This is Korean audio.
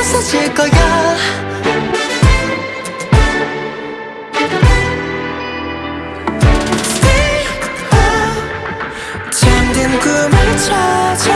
부서질 거야. Stick up 잠든 꿈을 찾아.